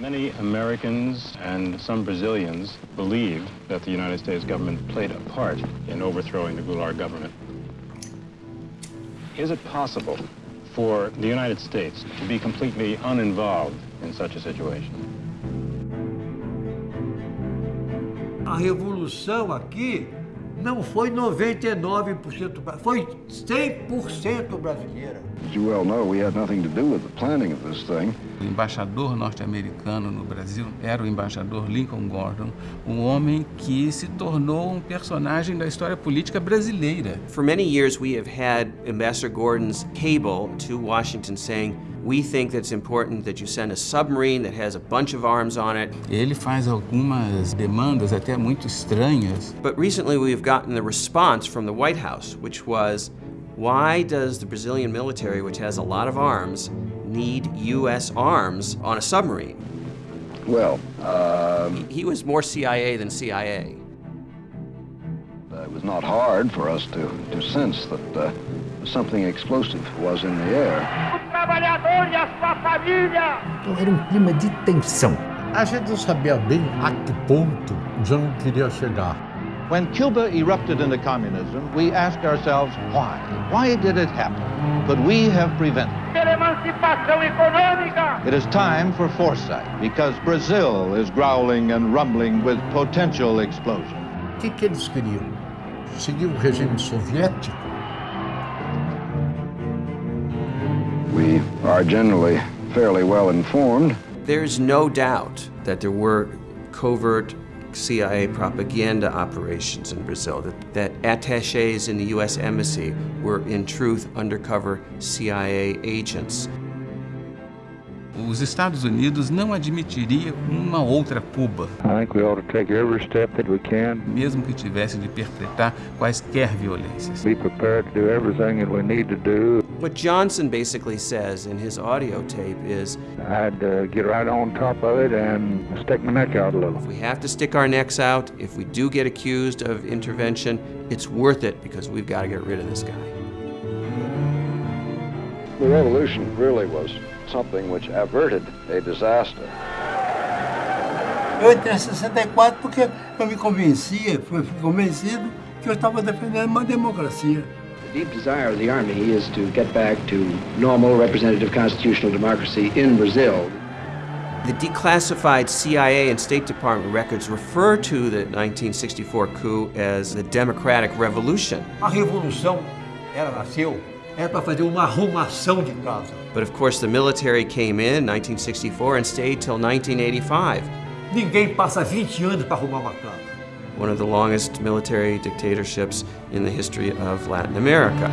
Many Americans and some Brazilians believe that the United States government played a part in overthrowing the Goulart government. Is it possible for the United States to be completely uninvolved in such a situation? A revolução aqui não foi 99%, foi 100% brasileira. As you well know, we had nothing to do with the planning of this thing. O embaixador norte-americano no Brasil era o embaixador Lincoln Gordon, um homem que se tornou um personagem da história política brasileira. For many years we have had Ambassador Gordon's cable to Washington saying we think that it's important that you send a submarine that has a bunch of arms on it. Ele faz algumas demandas até muito estranhas. But recently we've gotten the response from the White House, which was why does the Brazilian military, which has a lot of arms, need U.S. arms on a submarine? Well, um, He was more CIA than CIA. it was not hard for us to, to sense that uh, something explosive was in the air. Então era um clima de tensão. A gente não sabia bem a que ponto o João queria chegar. When Cuba erupted into communism, we asked ourselves why? Why did it happen? Could we have prevented it? It is time for foresight because Brazil is growling and rumbling with potential explosion. O que, que eles queriam? Seguir o regime soviético? We are generally fairly well informed. There's no doubt that there were covert CIA propaganda operations in Brazil, that, that attaches in the U.S. Embassy were in truth undercover CIA agents. Os Estados Unidos não admitiriam uma outra Cuba, I think we ought to take every step that we can. mesmo que tivesse de perpetrar quaisquer violências. Be prepared to do everything that we need to do. What Johnson basically says in his audio tape is I'd uh, get right on top of it and stick my neck out a little. if we have to stick our necks out, if we do get accused of intervention, it's worth it because we've got to get rid of this guy. The revolution really was something which averted a disaster. Eu entrei em 64 porque eu me convencia, fui fui convencido que eu estava defendendo uma democracia. The deep desire of the Army is to get back to normal representative constitutional democracy in Brazil. The declassified CIA and State Department records refer to the 1964 coup as the Democratic Revolution. A revolução, ela nasceu, era para fazer uma arrumação de casa. But of course, the military came in 1964 and stayed till 1985, Ninguém passa 20 anos para arrumar uma casa. One of the longest military dictatorships in the history of Latin America.